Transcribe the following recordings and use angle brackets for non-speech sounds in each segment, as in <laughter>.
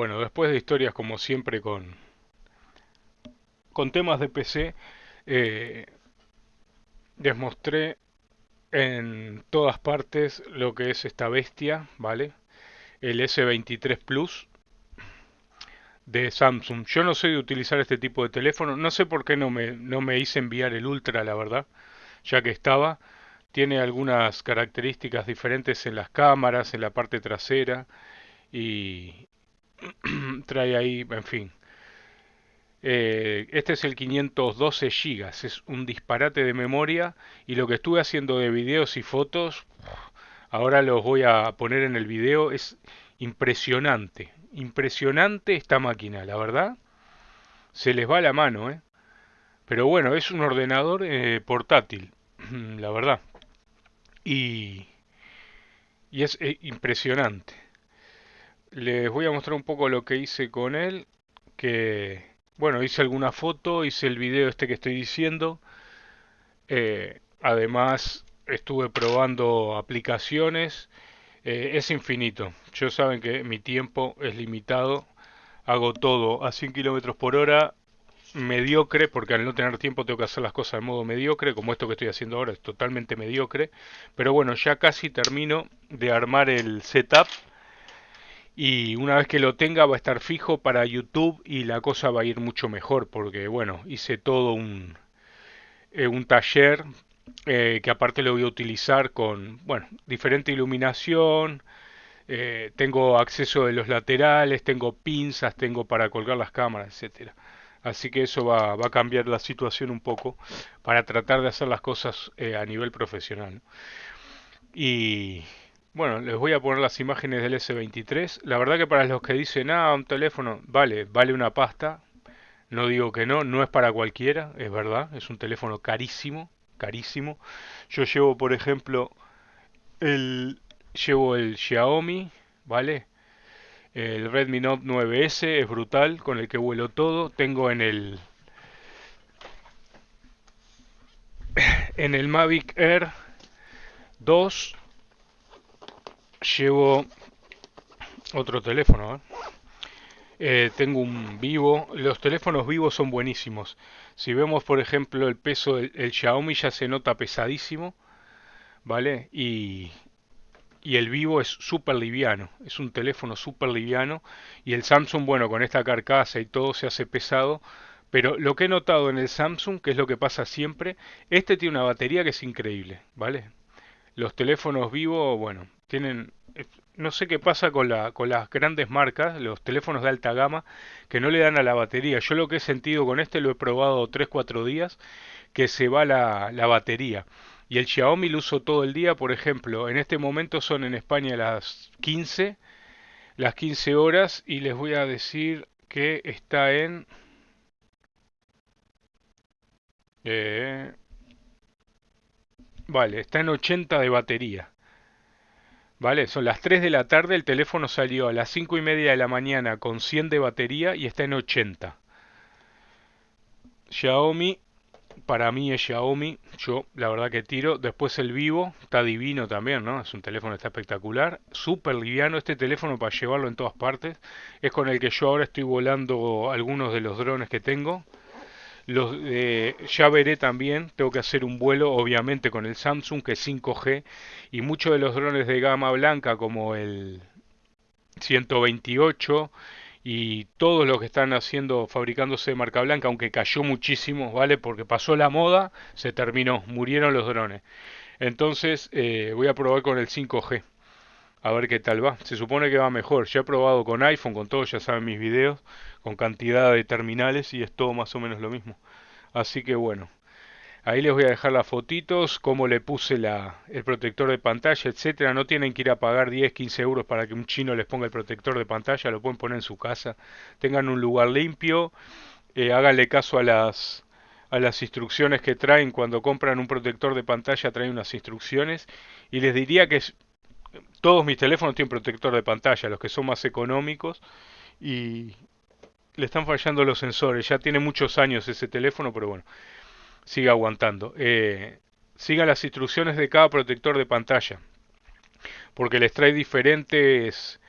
Bueno, después de historias como siempre con, con temas de PC, eh, les mostré en todas partes lo que es esta bestia, ¿vale? El S23 Plus de Samsung. Yo no sé de utilizar este tipo de teléfono, no sé por qué no me, no me hice enviar el Ultra, la verdad, ya que estaba. Tiene algunas características diferentes en las cámaras, en la parte trasera y <clears throat> trae ahí, en fin. Eh, este es el 512 GB, es un disparate de memoria y lo que estuve haciendo de videos y fotos, ahora los voy a poner en el video, es impresionante, impresionante esta máquina, la verdad. Se les va la mano, ¿eh? Pero bueno, es un ordenador eh, portátil, <clears throat> la verdad. Y, y es eh, impresionante. Les voy a mostrar un poco lo que hice con él, que bueno, hice alguna foto, hice el video este que estoy diciendo. Eh, además, estuve probando aplicaciones. Eh, es infinito. Yo saben que mi tiempo es limitado. Hago todo a 100 kilómetros por hora. Mediocre, porque al no tener tiempo tengo que hacer las cosas de modo mediocre, como esto que estoy haciendo ahora es totalmente mediocre. Pero bueno, ya casi termino de armar el setup y una vez que lo tenga va a estar fijo para YouTube y la cosa va a ir mucho mejor porque bueno, hice todo un, eh, un taller eh, que aparte lo voy a utilizar con bueno, diferente iluminación, eh, tengo acceso de los laterales, tengo pinzas, tengo para colgar las cámaras, etcétera. Así que eso va, va, a cambiar la situación un poco para tratar de hacer las cosas a nivel profesional. Y, bueno, les voy a poner las imágenes del S23. La verdad que para los que dicen, ah, un teléfono, vale, vale una pasta. No digo que no, no es para cualquiera, es verdad, es un teléfono carísimo, carísimo. Yo llevo, por ejemplo, el llevo el Xiaomi, ¿vale? El Redmi Note 9S es brutal, con el que vuelo todo. Tengo en el en el Mavic Air 2 llevo otro teléfono. ¿eh? Eh, tengo un vivo. Los teléfonos vivos son buenísimos. Si vemos, por ejemplo, el peso del Xiaomi ya se nota pesadísimo. ¿Vale? Y, y el vivo es súper liviano. Es un teléfono súper liviano. Y el Samsung, bueno, con esta carcasa y todo se hace pesado. Pero lo que he notado en el Samsung, que es lo que pasa siempre, este tiene una batería que es increíble, ¿vale? Los teléfonos vivos, bueno, tienen eh, no sé qué pasa con, la, con las grandes marcas, los teléfonos de alta gama, que no le dan a la batería. Yo lo que he sentido con este lo he probado 3-4 días, que se va la, la batería. Y el Xiaomi lo uso todo el día, por ejemplo, en este momento son en España las 15, las 15 horas, y les voy a decir que está en... Eh, vale, está en 80 de batería. ¿Vale? Son las 3 de la tarde, el teléfono salió a las 5 y media de la mañana con 100 de batería y está en 80. Xiaomi, para mí es Xiaomi, yo la verdad que tiro. Después el vivo, está divino también, ¿no? Es un teléfono, está espectacular. Súper liviano este teléfono para llevarlo en todas partes. Es con el que yo ahora estoy volando algunos de los drones que tengo. Eh, ya veré también, tengo que hacer un vuelo obviamente con el Samsung que es 5G y muchos de los drones de gama blanca como el 128 y todos los que están haciendo fabricándose de marca blanca, aunque cayó muchísimo, ¿vale? Porque pasó la moda, se terminó, murieron los drones. Entonces eh, voy a probar con el 5G. A ver qué tal va. Se supone que va mejor. Ya he probado con iPhone, con todo, ya saben mis videos con cantidad de terminales y es todo más o menos lo mismo. Así que bueno, ahí les voy a dejar las fotitos, cómo le puse la, el protector de pantalla, etcétera. No tienen que ir a pagar 10, 15 euros para que un chino les ponga el protector de pantalla, lo pueden poner en su casa. Tengan un lugar limpio, eh, háganle caso a las a las instrucciones que traen cuando compran un protector de pantalla traen unas instrucciones y les diría que todos mis teléfonos tienen protector de pantalla los que son más económicos y, le están fallando los sensores. Ya tiene muchos años ese teléfono, pero bueno, sigue aguantando. Eh, sigan las instrucciones de cada protector de pantalla, porque les trae diferentes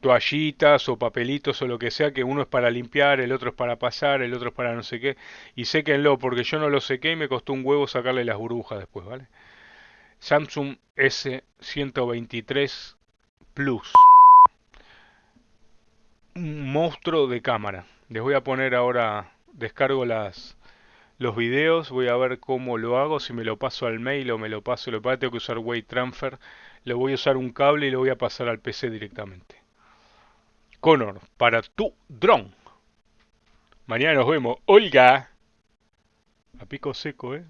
toallitas o papelitos o lo que sea, que uno es para limpiar, el otro es para pasar, el otro es para no sé qué. Y séquenlo, porque yo no lo sequé y me costó un huevo sacarle las burbujas después, ¿vale? Samsung S123 Plus. Un monstruo de cámara. Les voy a poner ahora, descargo las los videos, voy a ver cómo lo hago, si me lo paso al mail o me lo paso, lo tengo que usar Weight Transfer, le voy a usar un cable y lo voy a pasar al PC directamente. Connor, para tu dron. Mañana nos vemos. Olga. A pico seco, ¿eh?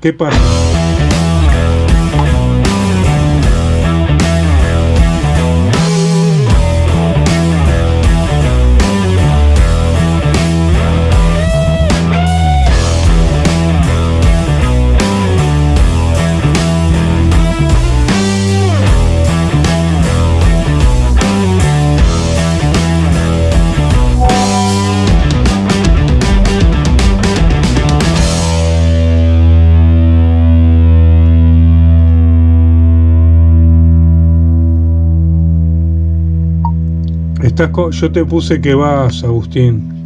¿Qué pasa? Yo te puse que vas, Agustín.